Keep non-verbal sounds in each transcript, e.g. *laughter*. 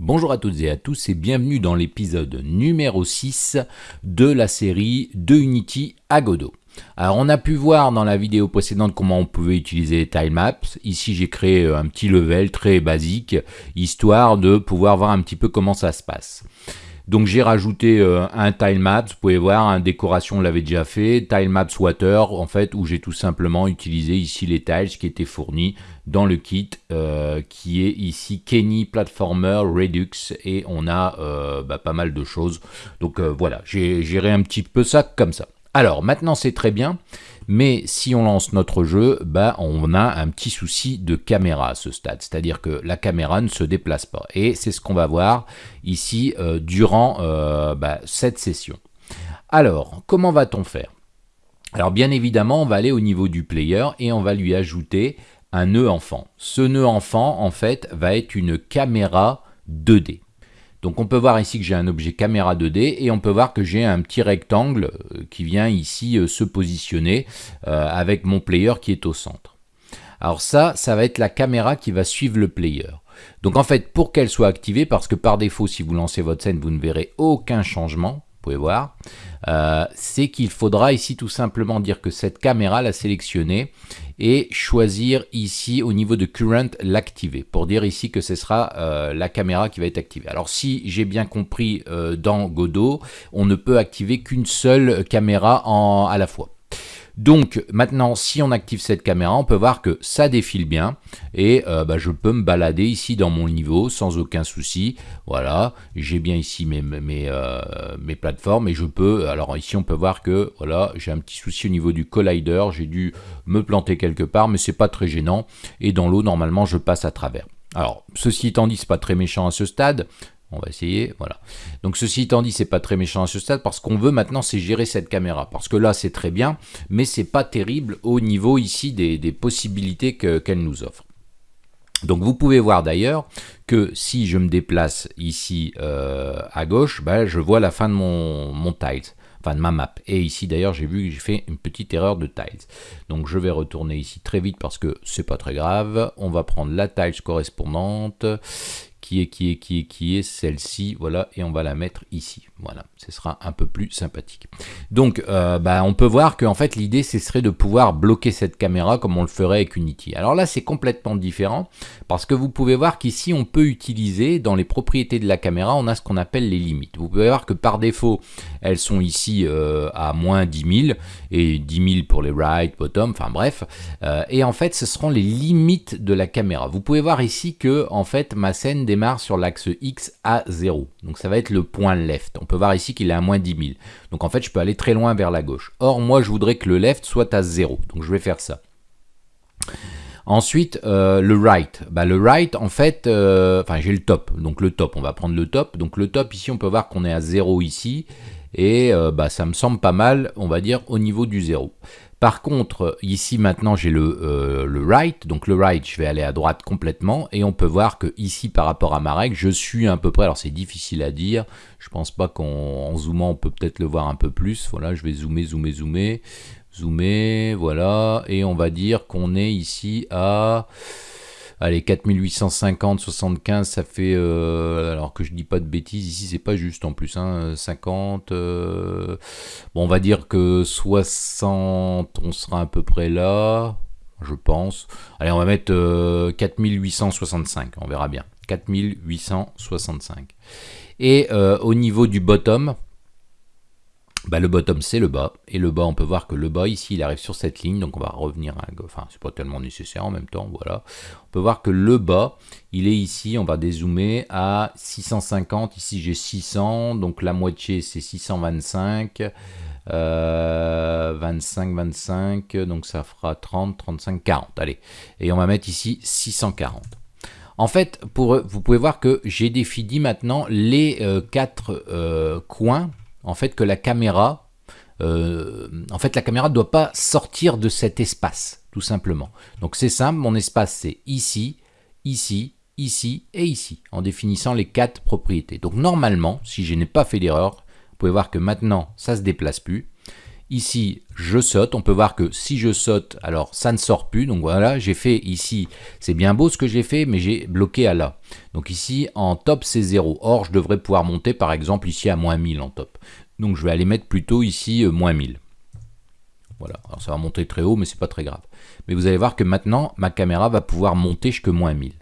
Bonjour à toutes et à tous et bienvenue dans l'épisode numéro 6 de la série de Unity à Godot. Alors on a pu voir dans la vidéo précédente comment on pouvait utiliser les tilemaps. Ici j'ai créé un petit level très basique, histoire de pouvoir voir un petit peu comment ça se passe. Donc j'ai rajouté euh, un tilemap, vous pouvez voir, un décoration on l'avait déjà fait, tilemaps water en fait où j'ai tout simplement utilisé ici les tiles qui étaient fournis dans le kit euh, qui est ici Kenny Platformer Redux et on a euh, bah, pas mal de choses. Donc voilà, j'ai géré un petit peu ça comme ça. Alors maintenant c'est très bien, mais si on lance notre jeu, bah, on a un petit souci de caméra à ce stade, c'est-à-dire que la caméra ne se déplace pas. Et c'est ce qu'on va voir ici euh, durant euh, bah, cette session. Alors, comment va-t-on faire? Alors bien évidemment, on va aller au niveau du player et on va lui ajouter un nœud enfant. Ce nœud enfant, en fait, va être une caméra 2D. Donc on peut voir ici que j'ai un objet caméra 2D et on peut voir que j'ai un petit rectangle euh, qui vient ici euh, se positionner euh, avec mon player qui est au centre. Alors ça, ça va être la caméra qui va suivre le player. Donc en fait, pour qu'elle soit activée, parce que par défaut, si vous lancez votre scène, vous ne verrez aucun changement, vous pouvez voir, c'est qu'il faudra ici tout simplement dire que cette caméra, la sélectionner et choisir ici au niveau de current l'activer pour dire ici que ce sera euh, la caméra qui va être activée. Alors si j'ai bien compris euh, dans Godot, on ne peut activer qu'une seule caméra à la fois. Donc maintenant, si on active cette caméra, on peut voir que ça défile bien et euh, bah, je peux me balader ici dans mon niveau sans aucun souci. Voilà, j'ai bien ici euh, mes, plateformes et je peux, alors ici on peut voir que voilà, j'ai un petit souci au niveau du collider, j'ai dû me planter quelque part, mais c'est pas très gênant et dans l'eau, normalement, je passe à travers. Alors, ceci étant dit, c'est pas très méchant à ce stade. On va essayer, voilà. Donc ceci étant dit, c'est pas très méchant à ce stade parce qu'on veut maintenant c'est gérer cette caméra. Parce que là c'est très bien, mais c'est pas terrible au niveau ici des, possibilités qu'elle nous offre. Donc vous pouvez voir d'ailleurs que si je me déplace ici euh, à gauche, bah, je vois la fin de mon, mon tiles, enfin de ma map. Et ici d'ailleurs j'ai vu que j'ai fait une petite erreur de tiles. Donc je vais retourner ici très vite parce que c'est pas très grave. On va prendre la tiles correspondante qui est, qui est, qui est, qui est celle-ci, voilà, et on va la mettre ici, voilà, ce sera un peu plus sympathique. Donc, euh, bah, on peut voir qu'en fait, l'idée, ce serait de pouvoir bloquer cette caméra comme on le ferait avec Unity. Alors là, c'est complètement différent, parce que vous pouvez voir qu'ici, on peut utiliser, dans les propriétés de la caméra, on a ce qu'on appelle les limites. Vous pouvez voir que par défaut, elles sont ici euh, à moins 10 000, et 10 000 pour les right, bottom, enfin bref, euh, et en fait, ce seront les limites de la caméra. Vous pouvez voir ici que, en fait, ma scène démarre sur l'axe X à 0. Donc ça va être le point left. On peut voir ici qu'il est à moins 10 000. Donc en fait, je peux aller très loin vers la gauche. Or, moi, je voudrais que le left soit à 0. Donc je vais faire ça. Ensuite, euh, le right. Bah, le right, en fait, euh, enfin j'ai le top. Donc le top, on va prendre le top. Donc le top, ici, on peut voir qu'on est à 0 ici. Et euh, bah, ça me semble pas mal, on va dire, au niveau du 0. Par contre, ici maintenant j'ai le, le, right, donc le right je vais aller à droite complètement. Et on peut voir que ici par rapport à ma règle, je suis à peu près, alors c'est difficile à dire, je pense pas qu'en zoomant on peut peut-être le voir un peu plus, voilà je vais zoomer, zoomer, zoomer, zoomer, voilà, et on va dire qu'on est ici à Allez, 4850, 75, ça fait... Euh, alors que je dis pas de bêtises, ici c'est pas juste en plus, hein, 50... Euh, bon, on va dire que 60, on sera à peu près là, je pense. Allez, on va mettre 4865, euh, on verra bien. 4865. Et au niveau du bottom, bah, le bottom c'est le bas, et le bas on peut voir que le bas ici il arrive sur cette ligne, donc on va revenir à enfin c'est pas tellement nécessaire en même temps, voilà. On peut voir que le bas il est ici, on va dézoomer à 650, ici j'ai 600, donc la moitié c'est 625, 25, 25, donc ça fera 30, 35, 40, allez. Et on va mettre ici 640. En fait, pour, vous pouvez voir que j'ai défini maintenant les euh, quatre euh, coins en fait que la caméra, euh, en fait la caméra ne doit pas sortir de cet espace, tout simplement. Donc c'est simple, mon espace c'est ici, ici, ici et ici, en définissant les quatre propriétés. Donc normalement, si je n'ai pas fait d'erreur, vous pouvez voir que maintenant ça se déplace plus. Ici, je saute. On peut voir que si je saute, alors ça ne sort plus. Donc voilà, j'ai fait ici, c'est bien beau ce que j'ai fait, mais j'ai bloqué à là. Donc ici, en top, c'est 0. Or, je devrais pouvoir monter, par exemple, ici à moins 1000 en top. Donc je vais aller mettre plutôt ici euh, moins 1000. Voilà, alors ça va monter très haut, mais c'est pas très grave. Mais vous allez voir que maintenant, ma caméra va pouvoir monter jusqu'à moins 1000.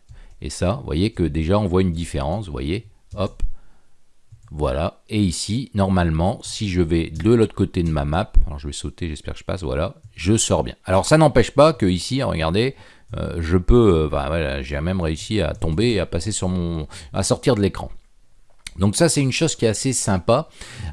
Et ça, vous voyez que déjà, on voit une différence, vous voyez, hop, voilà, et ici, normalement, si je vais de l'autre côté de ma map, alors je vais sauter, j'espère que je passe, voilà, je sors bien. Alors ça n'empêche pas que ici, regardez, euh, je peux, euh, voilà, j'ai même réussi à tomber et à passer sur mon, à sortir de l'écran. Donc ça c'est une chose qui est assez sympa,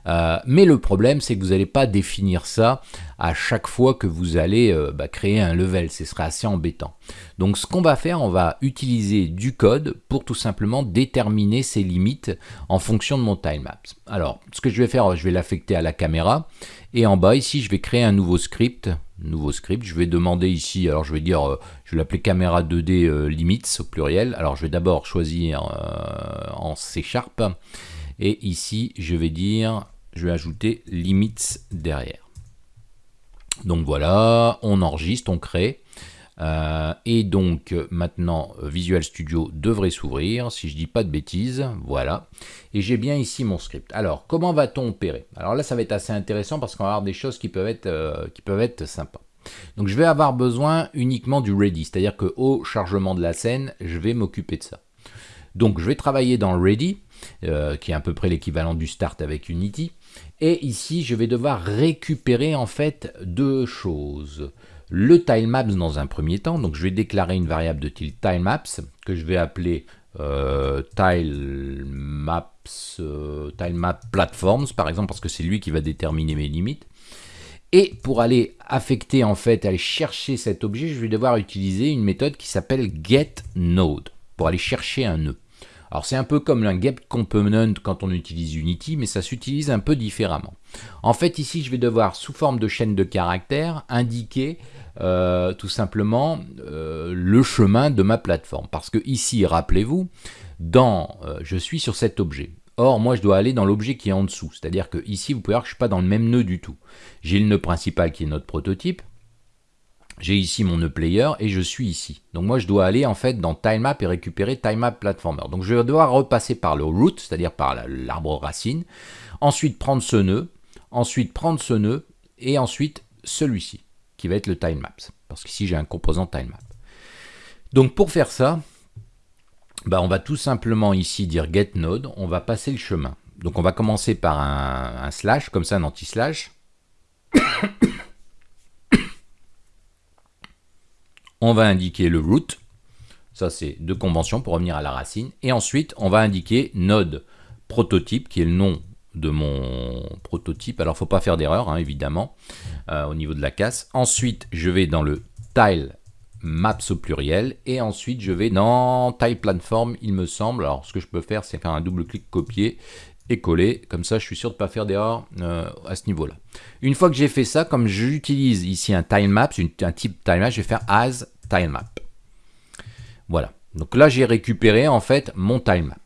euh, mais le problème c'est que vous n'allez pas définir ça à chaque fois que vous allez euh, bah, créer un level, ce serait assez embêtant. Donc ce qu'on va faire, on va utiliser du code pour tout simplement déterminer ces limites en fonction de mon timelapse. Alors ce que je vais faire, je vais l'affecter à la caméra, et en bas ici je vais créer un nouveau script, nouveau script, je vais demander ici, alors je vais dire, euh, je vais l'appeler caméra 2D euh, limits au pluriel, alors je vais d'abord choisir en C Sharp, et ici je vais dire, je vais ajouter limits derrière. Donc voilà, on enregistre, on crée. Euh, et donc maintenant Visual Studio devrait s'ouvrir, si je dis pas de bêtises, voilà. Et j'ai bien ici mon script. Alors comment va-t-on opérer? Alors là ça va être assez intéressant parce qu'on va avoir des choses qui peuvent être, euh, qui peuvent être sympas. Donc je vais avoir besoin uniquement du ready, c'est-à-dire que au chargement de la scène, je vais m'occuper de ça. Donc je vais travailler dans ready, euh, qui est à peu près l'équivalent du start avec Unity. Et ici, je vais devoir récupérer en fait deux choses. Le tilemaps dans un premier temps, donc je vais déclarer une variable de type tilemaps que je vais appeler euh, tilemaps, euh, tilemap platforms par exemple parce que c'est lui qui va déterminer mes limites. Et pour aller affecter en fait, aller chercher cet objet, je vais devoir utiliser une méthode qui s'appelle getNode pour aller chercher un nœud. Alors c'est un peu comme un get component quand on utilise Unity, mais ça s'utilise un peu différemment. En fait ici je vais devoir sous forme de chaîne de caractères indiquer euh, tout simplement euh, le chemin de ma plateforme. Parce que ici, rappelez-vous, dans euh, je suis sur cet objet. Or, moi, je dois aller dans l'objet qui est en dessous. C'est-à-dire que ici, vous pouvez voir que je ne suis pas dans le même nœud du tout. J'ai le nœud principal qui est notre prototype. J'ai ici mon nœud player et je suis ici. Donc moi, je dois aller en fait dans tilemap et récupérer tilemap platformer. Donc je vais devoir repasser par le root, c'est-à-dire par l'arbre racine. Ensuite, prendre ce nœud. Ensuite, prendre ce nœud. Et ensuite, celui-ci, qui va être le tilemap. Parce qu'ici, j'ai un composant tilemap. Donc pour faire ça, bah, on va tout simplement ici dire getNode. On va passer le chemin. Donc on va commencer par un slash, comme ça, un anti-slash. On va indiquer le root, ça c'est de convention pour revenir à la racine, et ensuite on va indiquer node prototype, qui est le nom de mon prototype, alors faut pas faire d'erreur hein, évidemment, euh, au niveau de la casse. Ensuite je vais dans le tile maps au pluriel, et ensuite je vais dans tile platform, il me semble, alors ce que je peux faire c'est faire un double clic copier, et coller, comme ça je suis sûr de ne pas faire d'erreur euh, à ce niveau là. Une fois que j'ai fait ça, comme j'utilise ici un tilemap, un type tilemap, je vais faire as Voilà, donc là j'ai récupéré en fait mon tilemap.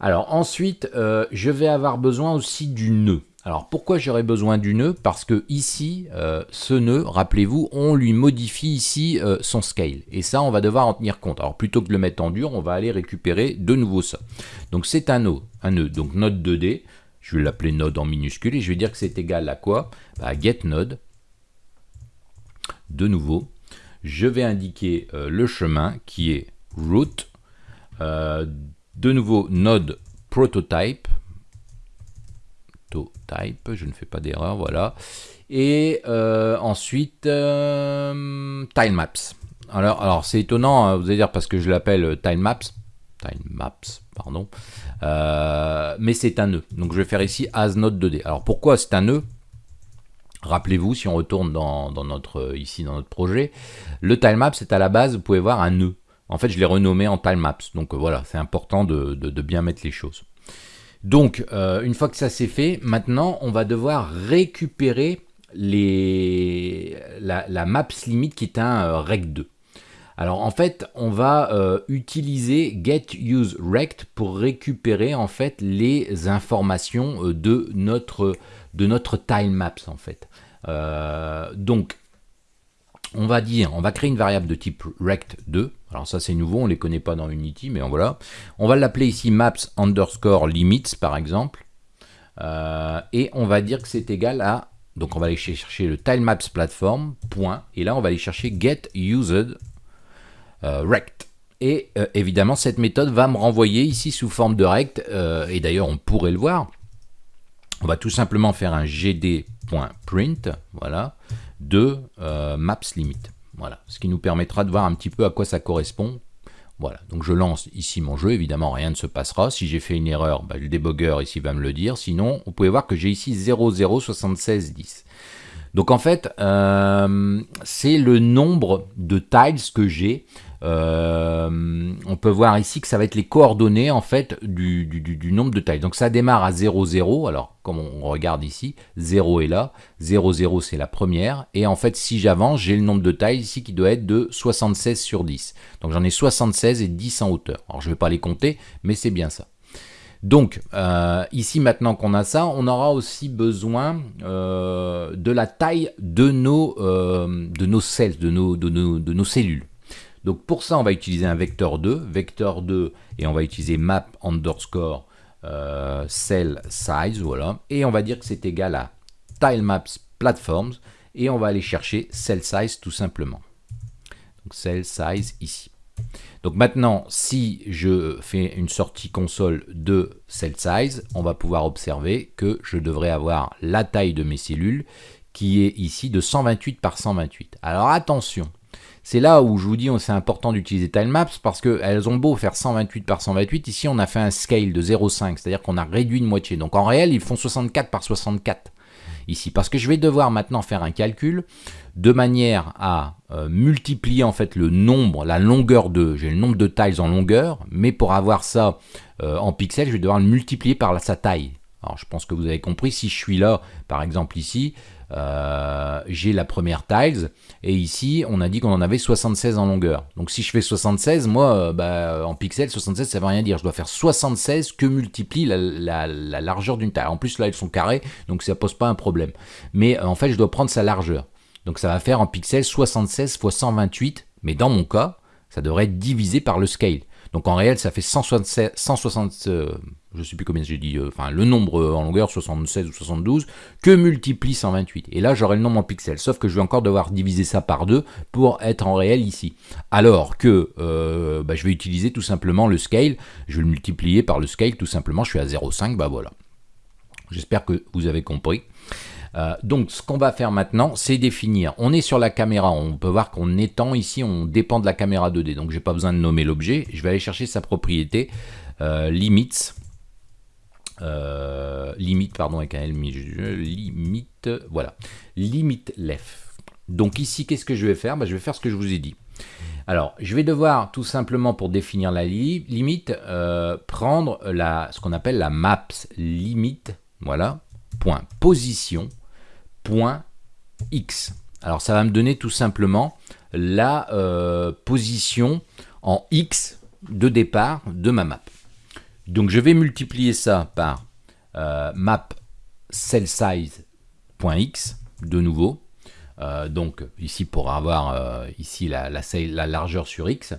Alors ensuite, euh, je vais avoir besoin aussi du nœud. Alors pourquoi j'aurais besoin du nœud? Parce que ici, euh, ce nœud, rappelez-vous, on lui modifie ici euh, son scale. Et ça, on va devoir en tenir compte. Alors plutôt que de le mettre en dur, on va aller récupérer de nouveau ça. Donc c'est un nœud, un nœud. Donc node 2D, je vais l'appeler node en minuscule et je vais dire que c'est égal à quoi? À getNode. De nouveau, je vais indiquer euh, le chemin qui est route. de nouveau, node prototype type, je ne fais pas d'erreur, voilà. Et euh, ensuite, euh, tilemaps. Alors, alors c'est étonnant, hein, vous allez dire parce que je l'appelle tilemaps, tilemaps, pardon, euh, mais c'est un nœud. Donc je vais faire ici as node 2D. Alors pourquoi c'est un nœud? Rappelez-vous, si on retourne dans, notre, ici dans notre projet, le tilemaps c'est à la base, vous pouvez voir un nœud. En fait, je l'ai renommé en tilemaps. Donc voilà, c'est important de, bien mettre les choses. Donc, euh, une fois que ça c'est fait, maintenant, on va devoir récupérer les, la, maps limit qui est un euh, rect2. Alors en fait, on va euh, utiliser getUseRect pour récupérer en fait les informations de notre de notre tilemaps en fait. donc, on va dire, on va créer une variable de type rect2. Alors ça c'est nouveau, on ne les connaît pas dans Unity, mais voilà. On va l'appeler ici maps underscore limits par exemple. et on va dire que c'est égal à donc on va aller chercher le tilemaps platform, et là on va aller chercher get used euh, rect. Et euh, évidemment cette méthode va me renvoyer ici sous forme de rect, euh, et d'ailleurs on pourrait le voir. On va tout simplement faire un gd.print, voilà, de maps limit. Voilà, ce qui nous permettra de voir un petit peu à quoi ça correspond voilà, donc je lance ici mon jeu, évidemment rien ne se passera. Si j'ai fait une erreur, bah, le débugger ici va me le dire. Sinon, vous pouvez voir que j'ai ici 007610. Donc en fait, euh, c'est le nombre de tiles que j'ai euh, on peut voir ici que ça va être les coordonnées en fait du, nombre de tailles. Donc ça démarre à 0, 0, alors comme on regarde ici, 0 est là, 0, 0 c'est la première, et en fait si j'avance, j'ai le nombre de tailles ici qui doit être de 76 sur 10. Donc j'en ai 76 et 10 en hauteur. Alors je ne vais pas les compter, mais c'est bien ça. Donc, euh, ici, maintenant qu'on a ça, on aura aussi besoin euh, de la taille de nos, de nos cells, de nos, de nos cellules. Donc pour ça, on va utiliser un vecteur 2, vecteur 2, et on va utiliser map underscore euh, cell size, voilà, et on va dire que c'est égal à tilemaps platforms, et on va aller chercher cell size tout simplement. Donc cell size ici. Donc maintenant, si je fais une sortie console de cell size, on va pouvoir observer que je devrais avoir la taille de mes cellules qui est ici de 128 par 128. Alors attention, c'est là où je vous dis c'est important d'utiliser tilemaps parce qu'elles ont beau faire 128 par 128, ici on a fait un scale de 0,5, c'est-à-dire qu'on a réduit de moitié. Donc en réel, ils font 64 par 64 ici. Parce que je vais devoir maintenant faire un calcul de manière à euh, multiplier en fait le nombre, la longueur de, j'ai le nombre de tiles en longueur, mais pour avoir ça euh, en pixels, je vais devoir le multiplier par sa taille. Alors je pense que vous avez compris, si je suis là, par exemple ici, euh, j'ai la première tiles, et ici on a dit qu'on en avait 76 en longueur. Donc si je fais 76, moi euh, bah, en pixels, 76 ça veut rien dire, je dois faire 76 que multiplie la, largeur d'une taille. En plus là elles sont carrées, donc ça pose pas un problème. Mais euh, en fait je dois prendre sa largeur. Donc ça va faire en pixels 76 x 128, mais dans mon cas, ça devrait être divisé par le scale. Donc en réel, ça fait 167, 160, euh, je sais plus combien j'ai dit, euh, le nombre euh, en longueur, 76 ou 72, que multiplie 128. Et là, j'aurai le nombre en pixels, sauf que je vais encore devoir diviser ça par 2 pour être en réel ici. Alors que bah, je vais utiliser tout simplement le scale, je vais le multiplier par le scale, tout simplement, je suis à 0,5, bah voilà. J'espère que vous avez compris. Euh, donc ce qu'on va faire maintenant, c'est définir. On est sur la caméra, on peut voir qu'on étend. Ici, on dépend de la caméra 2D, donc j'ai pas besoin de nommer l'objet. Je vais aller chercher sa propriété, euh, limits, euh, limite, pardon, avec un L, limite, voilà, limite left. Donc ici, qu'est-ce que je vais faire? Bah, Je vais faire ce que je vous ai dit. Alors, je vais devoir tout simplement pour définir la limite, prendre la, ce qu'on appelle la maps limite, voilà, point. Position, point X. Alors ça va me donner tout simplement la euh, position en X de départ de ma map. Donc je vais multiplier ça par euh, map cell size.x de nouveau. Euh, donc ici pour avoir ici la, la, largeur sur X.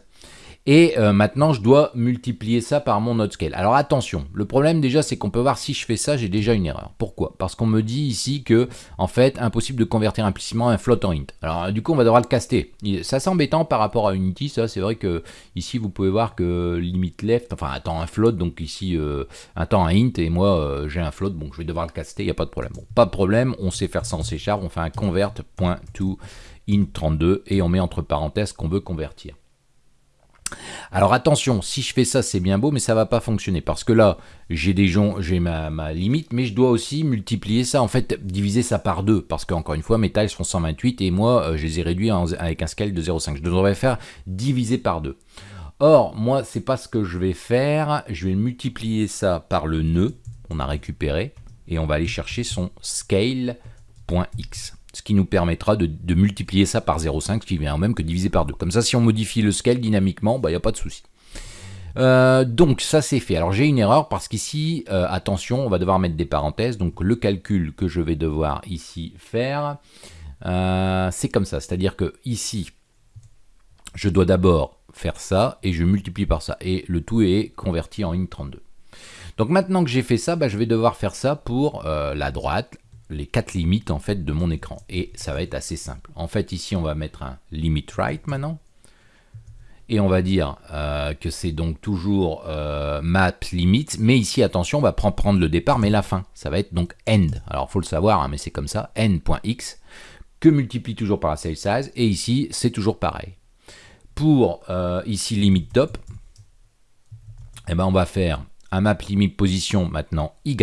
Et euh, maintenant, je dois multiplier ça par mon node scale. Alors attention, le problème déjà, c'est qu'on peut voir si je fais ça, j'ai déjà une erreur. Pourquoi? Parce qu'on me dit ici que, en fait, impossible de convertir implicitement un float en int. Alors du coup, on va devoir le caster. Ça c'est embêtant par rapport à Unity, ça. C'est vrai que ici, vous pouvez voir que limit left, enfin temps un float, donc ici euh, un int, et moi euh, j'ai un float, donc je vais devoir le caster, il n'y a pas de problème. Bon, pas de problème, on sait faire ça en C on fait un convert.to int32 et on met entre parenthèses qu'on veut convertir. Alors attention, si je fais ça, c'est bien beau, mais ça va pas fonctionner. Parce que là, j'ai des gens, j'ai ma, limite, mais je dois aussi multiplier ça, en fait, diviser ça par deux. Parce qu'encore une fois, mes tiles font 128 et moi, euh, je les ai réduits avec un scale de 0,5. Je devrais faire diviser par deux. Or, moi, c'est pas ce que je vais faire. Je vais multiplier ça par le nœud qu'on a récupéré et on va aller chercher son scale.x ce qui nous permettra de, multiplier ça par 0,5, ce qui vient même que diviser par 2. Comme ça, si on modifie le scale dynamiquement, il bah, n'y a pas de souci. Euh, donc ça c'est fait. Alors j'ai une erreur parce qu'ici, euh, attention, on va devoir mettre des parenthèses. Donc le calcul que je vais devoir ici faire, euh, c'est comme ça. C'est-à-dire que ici, je dois d'abord faire ça et je multiplie par ça. Et le tout est converti en int32. Donc maintenant que j'ai fait ça, bah, je vais devoir faire ça pour la droite, les quatre limites en fait de mon écran. Et ça va être assez simple. En fait ici on va mettre un limit right maintenant et on va dire euh, que c'est donc toujours euh, map limit, mais ici attention, on va prendre le départ, mais la fin, ça va être donc end. Alors faut le savoir, hein, mais c'est comme ça, end.x, que multiplie toujours par la cell size, et ici c'est toujours pareil. Pour euh, ici limit top, eh ben, on va faire un map limit position maintenant y,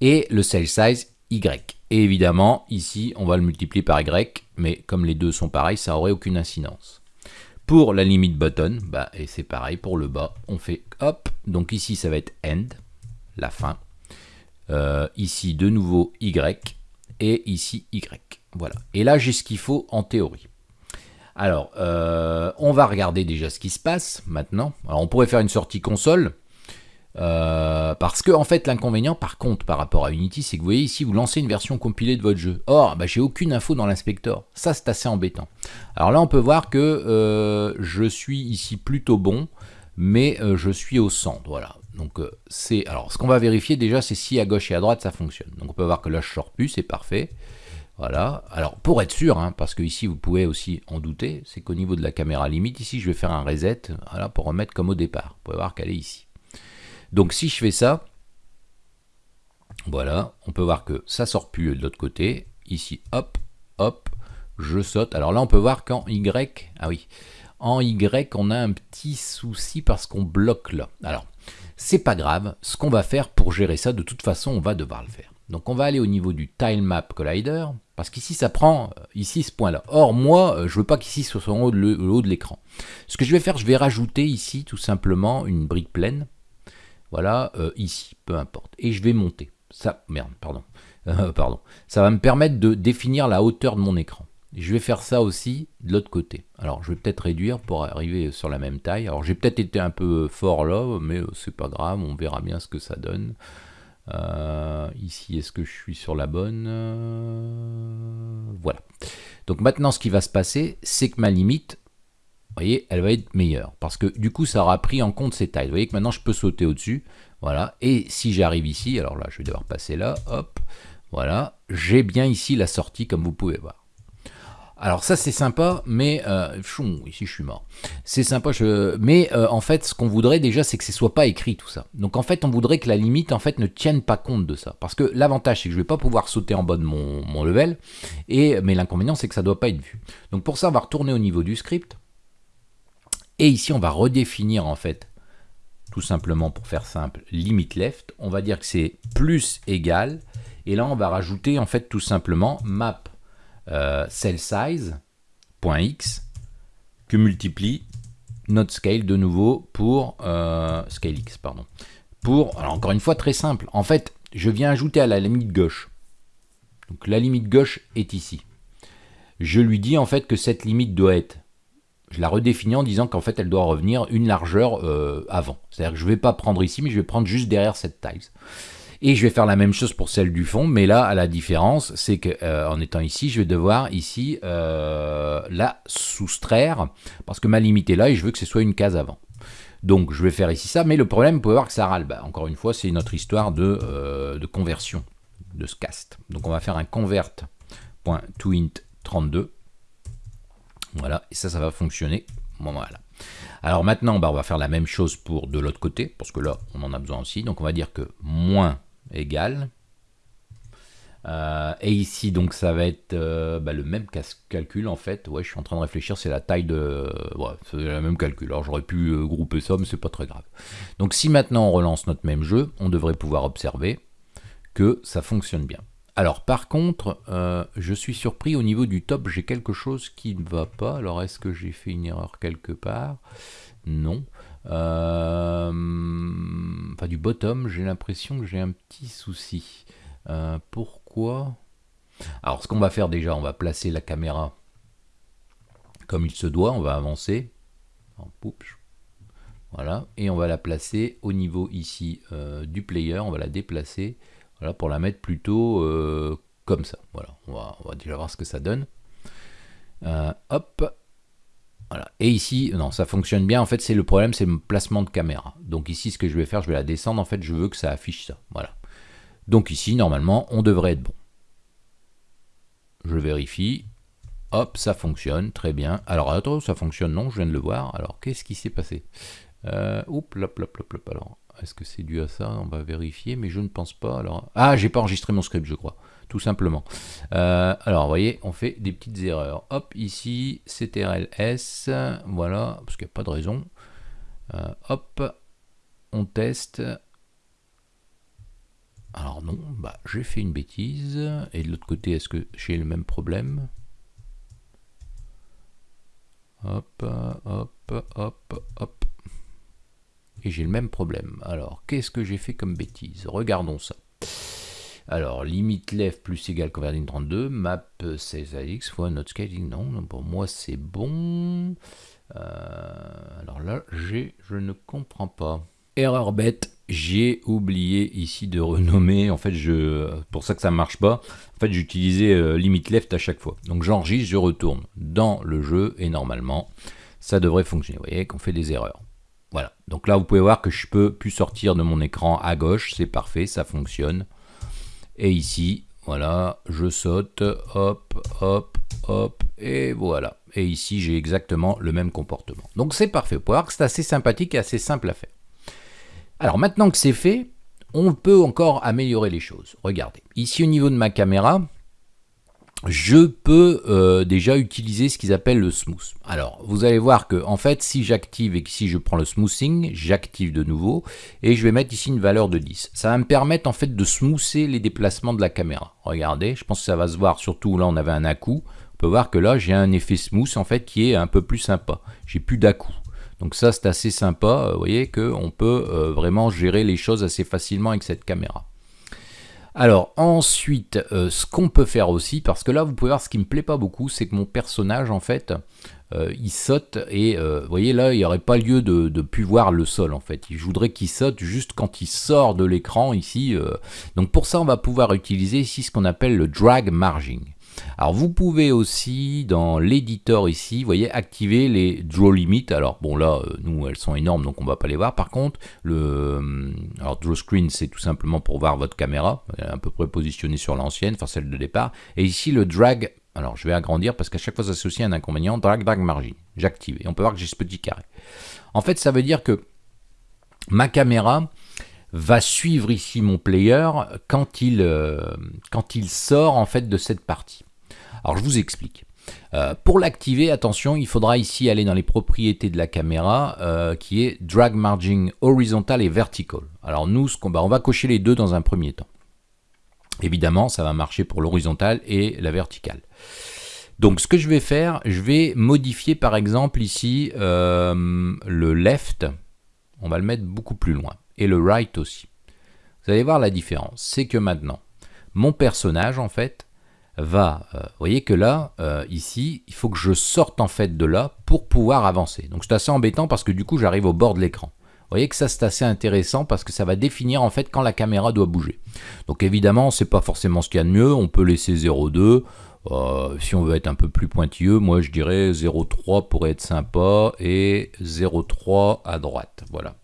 et le cell size y. Et évidemment, ici, on va le multiplier par y, mais comme les deux sont pareils, ça n'aurait aucune incidence. Pour la limite button, bah, et c'est pareil pour le bas, on fait hop, donc ici ça va être end, la fin, euh, ici de nouveau y, et ici y, voilà. Et là j'ai ce qu'il faut en théorie. Alors, euh, on va regarder déjà ce qui se passe maintenant. Alors on pourrait faire une sortie console, euh, parce que en fait l'inconvénient par contre par rapport à Unity c'est que vous voyez ici vous lancez une version compilée de votre jeu. Or bah, j'ai aucune info dans l'inspecteur. Ça c'est assez embêtant. Alors là on peut voir que euh, je suis ici plutôt bon mais euh, je suis au centre. Voilà. Donc c'est alors ce qu'on va vérifier déjà c'est si à gauche et à droite ça fonctionne. Donc on peut voir que là je sors plus c'est parfait. Voilà. Alors pour être sûr, hein, parce que ici vous pouvez aussi en douter, c'est qu'au niveau de la caméra limite, ici je vais faire un reset voilà, pour remettre comme au départ. Vous pouvez voir qu'elle est ici. Donc si je fais ça, voilà, on peut voir que ça sort plus de l'autre côté. Ici, hop, hop, je saute. Alors là, on peut voir qu'en Y, ah oui, en Y, on a un petit souci parce qu'on bloque là. Alors, c'est pas grave. Ce qu'on va faire pour gérer ça, de toute façon, on va devoir le faire. Donc on va aller au niveau du Tilemap Collider, parce qu'ici ça prend euh, ici ce point-là. Or moi, euh, je veux pas qu'ici ce soit en haut de l'écran. Ce que je vais faire, je vais rajouter ici tout simplement une brique pleine voilà, euh, ici, peu importe. Et je vais monter. Ça, merde, pardon. *laughs* Euh, pardon. Ça va me permettre de définir la hauteur de mon écran. Je vais faire ça aussi de l'autre côté. Alors, je vais peut-être réduire pour arriver sur la même taille. Alors, j'ai peut-être été un peu fort là, mais euh, c'est pas grave, on verra bien ce que ça donne. ici, est-ce que je suis sur la bonne? Voilà. Donc maintenant, ce qui va se passer, c'est que ma limite, voyez, elle va être meilleure. Parce que du coup, ça aura pris en compte ces tailles. Vous voyez que maintenant, je peux sauter au-dessus. Voilà. Et si j'arrive ici, alors là, je vais devoir passer là. Hop. Voilà. J'ai bien ici la sortie, comme vous pouvez voir. Alors ça c'est sympa, mais euh, ici je suis mort. C'est sympa, mais euh, en fait ce qu'on voudrait déjà c'est que ce soit pas écrit tout ça. Donc en fait on voudrait que la limite en fait ne tienne pas compte de ça, parce que l'avantage c'est que je vais pas pouvoir sauter en bas de mon, level, et mais l'inconvénient c'est que ça doit pas être vu. Donc pour ça on va retourner au niveau du script. Et ici, on va redéfinir en fait, tout simplement pour faire simple, limit left. On va dire que c'est plus égal. Et là, on va rajouter en fait tout simplement map euh, cell size.x que multiplie notre scale de nouveau pour euh, scale x, pardon. Pour, encore une fois, très simple. En fait, je viens ajouter à la limite gauche. Donc la limite gauche est ici. Je lui dis en fait que cette limite doit être je la redéfinis en disant qu'en fait elle doit revenir une largeur euh, avant. C'est-à-dire que je ne vais pas prendre ici, mais je vais prendre juste derrière cette taille. Et je vais faire la même chose pour celle du fond, mais là, à la différence, c'est qu'en euh, étant ici, je vais devoir ici euh, la soustraire, parce que ma limite est là et je veux que ce soit une case avant. Donc je vais faire ici ça, mais le problème, vous pouvez voir que ça râle. Bah, encore une fois, c'est notre histoire de, conversion de ce cast. Donc on va faire un convert.toInt32 voilà, et ça, ça va fonctionner. Alors maintenant, bah, on va faire la même chose pour de l'autre côté, parce que là, on en a besoin aussi. Donc on va dire que moins égale. Euh, et ici, donc, ça va être euh, bah, le même calcul, en fait. Ouais, je suis en train de réfléchir, c'est la taille de... Ouais, c'est le même calcul. Alors, j'aurais pu euh, grouper ça, mais c'est pas très grave. Donc, si maintenant on relance notre même jeu, on devrait pouvoir observer que ça fonctionne bien. Alors par contre, euh, je suis surpris au niveau du top, j'ai quelque chose qui ne va pas. Alors est-ce que j'ai fait une erreur quelque part? Non. Euh, enfin du bottom, j'ai l'impression que j'ai un petit souci. Euh, pourquoi? Alors ce qu'on va faire déjà, on va placer la caméra comme il se doit, on va avancer. Voilà, et on va la placer au niveau ici du player, on va la déplacer voilà, pour la mettre plutôt euh, comme ça. Voilà, on va, déjà voir ce que ça donne. Euh, hop, voilà. Et ici, non, ça fonctionne bien. En fait, c'est le problème, c'est le placement de caméra. Donc ici, ce que je vais faire, je vais la descendre. En fait, je veux que ça affiche ça. Voilà. Donc ici, normalement, on devrait être bon. Je vérifie. Hop, ça fonctionne, très bien. Alors, attends, ça fonctionne, non, je viens de le voir. Alors, qu'est-ce qui s'est passé? Euh, Oups, lop, lop, lop. Alors, est-ce que c'est dû à ça? On va vérifier, mais je ne pense pas. Ah, j'ai pas enregistré mon script, je crois, tout simplement. Euh, alors, vous voyez, on fait des petites erreurs. Hop, ici, CTRL-S, voilà, parce qu'il n'y a pas de raison. Euh, hop, on teste. Alors non, bah, j'ai fait une bêtise. Et de l'autre côté, est-ce que j'ai le même problème? Hop, hop, hop, hop. Et j'ai le même problème. Alors, qu'est-ce que j'ai fait comme bêtise? Regardons ça. Alors, limite left plus égal converting 32, map 16ax fois not scaling, non, pour moi c'est bon. Euh, alors là, je ne comprends pas. Erreur bête, j'ai oublié ici de renommer, en fait, je, pour ça que ça marche pas, en fait, j'utilisais euh, limite left à chaque fois. Donc j'enregistre, je retourne dans le jeu, et normalement, ça devrait fonctionner. Vous voyez qu'on fait des erreurs. Voilà, donc là, vous pouvez voir que je peux plus sortir de mon écran à gauche, c'est parfait, ça fonctionne. Et ici, voilà, je saute, hop, hop, hop, et voilà. Et ici, j'ai exactement le même comportement. Donc c'est parfait, vous pouvez voir que c'est assez sympathique et assez simple à faire. Alors maintenant que c'est fait, on peut encore améliorer les choses. Regardez, ici au niveau de ma caméra, je peux euh, déjà utiliser ce qu'ils appellent le smooth. Alors, vous allez voir que en fait, si j'active et que si je prends le smoothing, j'active de nouveau et je vais mettre ici une valeur de 10. Ça va me permettre en fait de smoother les déplacements de la caméra. Regardez, je pense que ça va se voir, surtout là on avait un à-coup. On peut voir que là j'ai un effet smooth en fait qui est un peu plus sympa. J'ai plus d'à-coup. Donc ça, c'est assez sympa. Vous voyez qu'on peut euh, vraiment gérer les choses assez facilement avec cette caméra. Alors ensuite, euh, ce qu'on peut faire aussi, parce que là, vous pouvez voir, ce qui me plaît pas beaucoup, c'est que mon personnage, en fait, il saute et vous voyez là, il n'y aurait pas lieu de, de plus voir le sol, en fait. Je voudrais qu'il saute juste quand il sort de l'écran ici. donc pour ça, on va pouvoir utiliser ici ce qu'on appelle le drag margin. Alors vous pouvez aussi dans l'éditeur ici, vous voyez, activer les draw limit. Alors bon là, euh, nous elles sont énormes donc on va pas les voir. Par contre, le euh, alors draw screen c'est tout simplement pour voir votre caméra, à peu près positionnée sur l'ancienne, enfin celle de départ. Et ici le drag, alors je vais agrandir parce qu'à chaque fois ça s'associe à un inconvénient, drag drag margin. J'active et on peut voir que j'ai ce petit carré. En fait ça veut dire que ma caméra va suivre ici mon player quand il, euh, quand il sort en fait de cette partie. Alors je vous explique. Euh, pour l'activer, attention, il faudra ici aller dans les propriétés de la caméra euh, qui est Drag Margin Horizontal et Vertical. Alors nous, bah, on va cocher les deux dans un premier temps. Évidemment, ça va marcher pour l'horizontal et la verticale. Donc ce que je vais faire, je vais modifier par exemple ici le left, on va le mettre beaucoup plus loin, et le right aussi. Vous allez voir la différence, c'est que maintenant, mon personnage en fait, va, euh, voyez que là, euh, ici, il faut que je sorte en fait de là pour pouvoir avancer. Donc c'est assez embêtant parce que du coup j'arrive au bord de l'écran. Vous voyez que ça c'est assez intéressant parce que ça va définir en fait quand la caméra doit bouger. Donc évidemment c'est pas forcément ce qu'il y a de mieux, on peut laisser 0,2. Euh, si on veut être un peu plus pointilleux, moi je dirais 0,3 pourrait être sympa et 0,3 à droite. Voilà.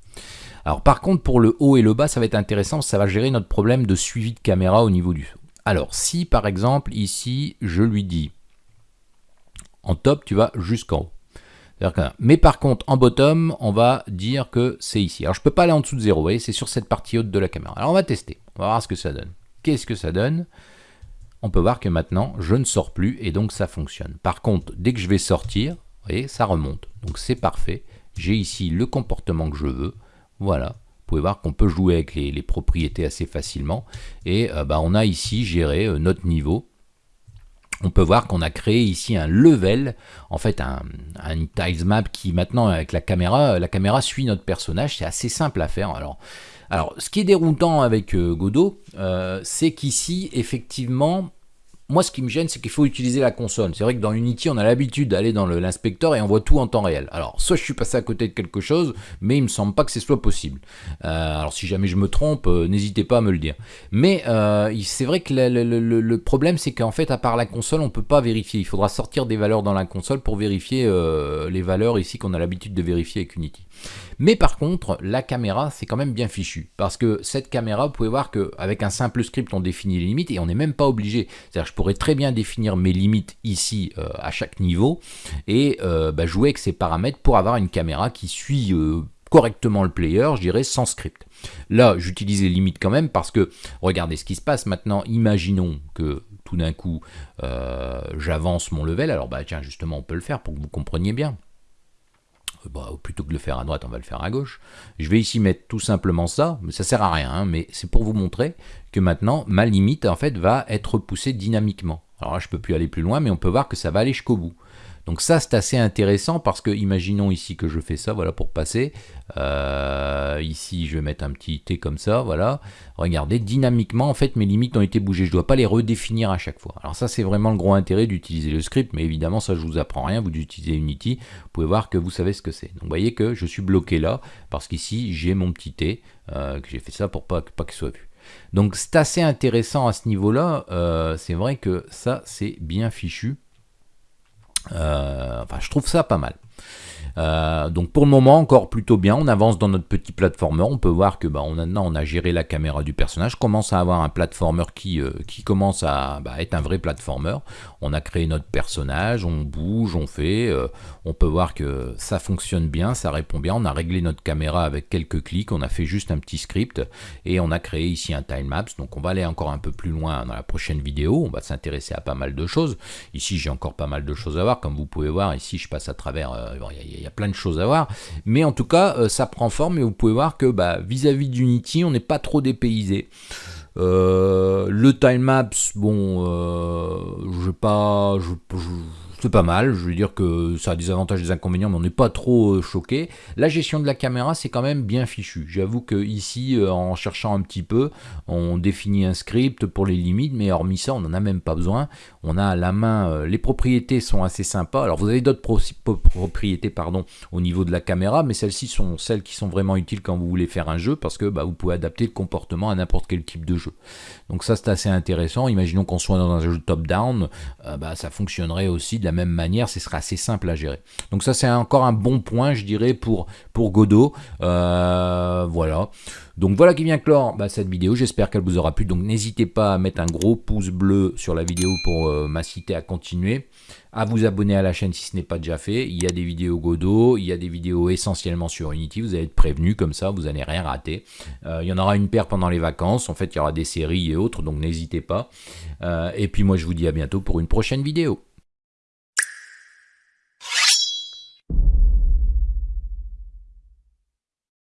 Alors par contre pour le haut et le bas ça va être intéressant, ça va gérer notre problème de suivi de caméra au niveau du alors, si par exemple, ici, je lui dis, en top, tu vas jusqu'en haut. Mais par contre, en bottom, on va dire que c'est ici. Alors, je ne peux pas aller en dessous de 0, vous c'est sur cette partie haute de la caméra. Alors, on va tester, on va voir ce que ça donne. Qu'est-ce que ça donne? On peut voir que maintenant, je ne sors plus et donc ça fonctionne. Par contre, dès que je vais sortir, vous voyez, ça remonte. Donc, c'est parfait. J'ai ici le comportement que je veux. Voilà pouvez voir qu'on peut jouer avec les, propriétés assez facilement. Et euh, bah, on a ici géré euh, notre niveau. On peut voir qu'on a créé ici un level, en fait un, tiles map qui maintenant avec la caméra, la caméra suit notre personnage, c'est assez simple à faire. Alors, ce qui est déroutant avec euh, Godot, c'est qu'ici effectivement moi, ce qui me gêne, c'est qu'il faut utiliser la console. C'est vrai que dans Unity, on a l'habitude d'aller dans l'inspecteur et on voit tout en temps réel. Alors, soit je suis passé à côté de quelque chose, mais il me semble pas que ce soit possible. Euh, alors, si jamais je me trompe, euh, n'hésitez pas à me le dire. Mais euh, c'est vrai que le, problème, c'est qu'en fait, à part la console, on peut pas vérifier. Il faudra sortir des valeurs dans la console pour vérifier les valeurs ici qu'on a l'habitude de vérifier avec Unity. Mais par contre, la caméra, c'est quand même bien fichu. Parce que cette caméra, vous pouvez voir qu'avec un simple script, on définit les limites et on n'est même pas obligé. C'est-à-dire je pourrais très bien définir mes limites ici euh, à chaque niveau et euh, bah, jouer avec ces paramètres pour avoir une caméra qui suit euh, correctement le player, je dirais sans script. Là, j'utilise les limites quand même parce que, regardez ce qui se passe maintenant, imaginons que tout d'un coup, j'avance mon level, alors bah tiens, justement, on peut le faire pour que vous compreniez bien. Bah, plutôt que de le faire à droite, on va le faire à gauche. Je vais ici mettre tout simplement ça, mais ça sert à rien, hein, mais c'est pour vous montrer que maintenant, ma limite, en fait, va être poussée dynamiquement. Alors là, je peux plus aller plus loin, mais on peut voir que ça va aller jusqu'au bout. Donc ça, c'est assez intéressant parce que, imaginons ici que je fais ça, voilà, pour passer. Euh, ici, je vais mettre un petit T comme ça, voilà. Regardez, dynamiquement, en fait, mes limites ont été bougées. Je ne dois pas les redéfinir à chaque fois. Alors ça, c'est vraiment le gros intérêt d'utiliser le script, mais évidemment, ça, je vous apprends rien. Vous utilisez Unity, vous pouvez voir que vous savez ce que c'est. Donc, vous voyez que je suis bloqué là, parce qu'ici, j'ai mon petit T, euh, que j'ai fait ça pour pas, pas qu'il soit vu. Donc c'est assez intéressant à ce niveau-là, euh, c'est vrai que ça c'est bien fichu. Euh, enfin, je trouve ça pas mal. Euh, donc pour le moment encore plutôt bien, on avance dans notre petit platformer, on peut voir que bah, on a, on a géré la caméra du personnage, commence à avoir un platformer qui, euh, qui commence à bah, être un vrai platformer, on a créé notre personnage, on bouge, on fait, euh, on peut voir que ça fonctionne bien, ça répond bien, on a réglé notre caméra avec quelques clics, on a fait juste un petit script et on a créé ici un timelapse, donc on va aller encore un peu plus loin dans la prochaine vidéo, on va s'intéresser à pas mal de choses, ici j'ai encore pas mal de choses à voir, comme vous pouvez voir, ici je passe à travers, il y a plein de choses à voir. Mais en tout cas, euh, ça prend forme et vous pouvez voir que bah, vis-à-vis d'Unity, on n'est pas trop dépaysé. Euh, le timemaps, bon, euh, je pas, je, c'est pas mal, je veux dire que ça a des avantages et des inconvénients, mais on n'est pas trop euh, choqué. La gestion de la caméra, c'est quand même bien fichu. J'avoue que ici, euh, en cherchant un petit peu, on définit un script pour les limites, mais hormis ça, on n'en a même pas besoin. On a à la main, euh, les propriétés sont assez sympas. Alors vous avez d'autres propriétés pardon, au niveau de la caméra, mais celles-ci sont celles qui sont vraiment utiles quand vous voulez faire un jeu, parce que bah, vous pouvez adapter le comportement à n'importe quel type de jeu. Donc ça, c'est assez intéressant. Imaginons qu'on soit dans un jeu top-down, bah, ça fonctionnerait aussi de la même manière, ce sera assez simple à gérer. Donc ça c'est encore un bon point je dirais pour, pour Godot. Euh, voilà. Donc voilà qui vient clore bah, cette vidéo, j'espère qu'elle vous aura plu. Donc n'hésitez pas à mettre un gros pouce bleu sur la vidéo pour euh, m'inciter à continuer à vous abonner à la chaîne si ce n'est pas déjà fait. Il y a des vidéos Godot, il y a des vidéos essentiellement sur Unity, vous allez être prévenu comme ça, vous n'allez rien rater. Euh, il y en aura une paire pendant les vacances, en fait il y aura des séries et autres, donc n'hésitez pas. et puis moi je vous dis à bientôt pour une prochaine vidéo.